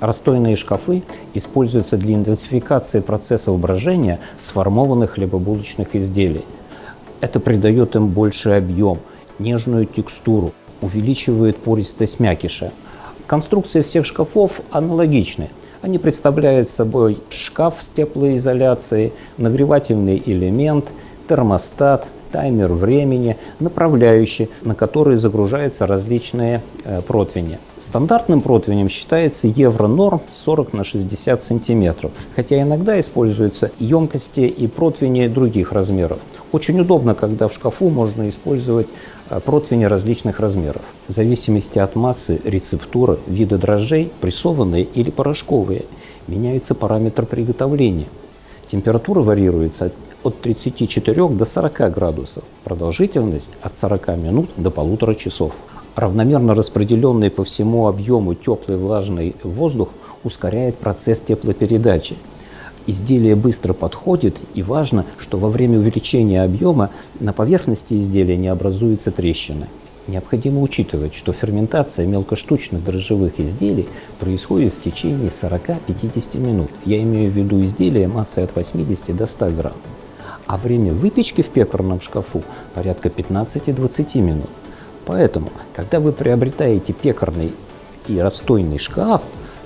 Расстойные шкафы используются для интенсификации процессов брожения сформованных хлебобулочных изделий. Это придает им больший объем, нежную текстуру, увеличивает пористость мякиша. Конструкции всех шкафов аналогичны. Они представляют собой шкаф с теплоизоляцией, нагревательный элемент, термостат, таймер времени, направляющий, на который загружаются различные э, противни. Стандартным противнем считается евро-норм 40 на 60 сантиметров, хотя иногда используются емкости и противни других размеров. Очень удобно, когда в шкафу можно использовать э, противни различных размеров. В зависимости от массы, рецептуры, вида дрожжей, прессованные или порошковые, меняется параметр приготовления. Температура варьируется от 34 до 40 градусов, продолжительность от 40 минут до полутора часов. Равномерно распределенный по всему объему теплый влажный воздух ускоряет процесс теплопередачи. Изделие быстро подходит, и важно, что во время увеличения объема на поверхности изделия не образуются трещины. Необходимо учитывать, что ферментация мелкоштучных дрожжевых изделий происходит в течение 40-50 минут. Я имею в виду изделия массой от 80 до 100 грамм а время выпечки в пекарном шкафу порядка 15-20 минут. Поэтому, когда вы приобретаете пекарный и расстойный шкаф,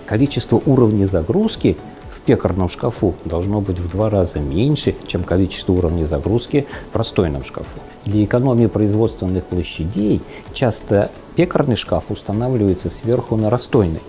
количество уровней загрузки в пекарном шкафу должно быть в два раза меньше, чем количество уровней загрузки в расстойном шкафу. Для экономии производственных площадей часто пекарный шкаф устанавливается сверху на расстойный.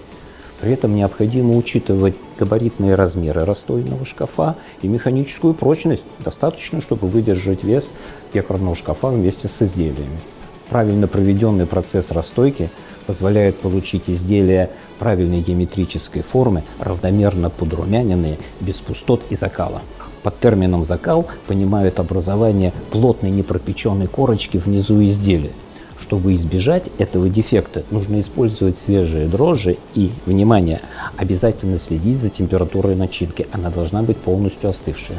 При этом необходимо учитывать габаритные размеры расстойного шкафа и механическую прочность, достаточно, чтобы выдержать вес пекарного шкафа вместе с изделиями. Правильно проведенный процесс расстойки позволяет получить изделия правильной геометрической формы, равномерно подрумяненные, без пустот и закала. Под термином «закал» понимают образование плотной непропеченной корочки внизу изделия. Чтобы избежать этого дефекта, нужно использовать свежие дрожжи и, внимание, обязательно следить за температурой начинки. Она должна быть полностью остывшая.